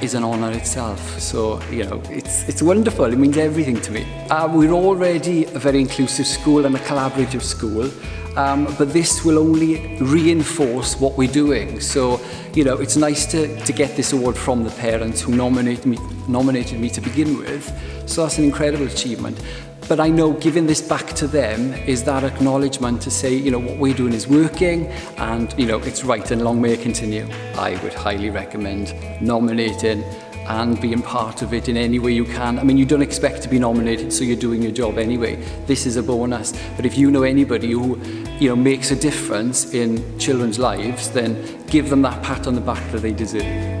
is an honor itself. So, you know, it's, it's wonderful. It means everything to me. Uh, we're already a very inclusive school and a collaborative school. Um, but this will only reinforce what we're doing. So, you know, it's nice to, to get this award from the parents who nominate me, nominated me to begin with. So that's an incredible achievement. But I know giving this back to them is that acknowledgement to say, you know, what we're doing is working and, you know, it's right and long may it continue. I would highly recommend nominating and being part of it in any way you can. I mean, you don't expect to be nominated, so you're doing your job anyway. This is a bonus. But if you know anybody who, you know, makes a difference in children's lives, then give them that pat on the back that they deserve.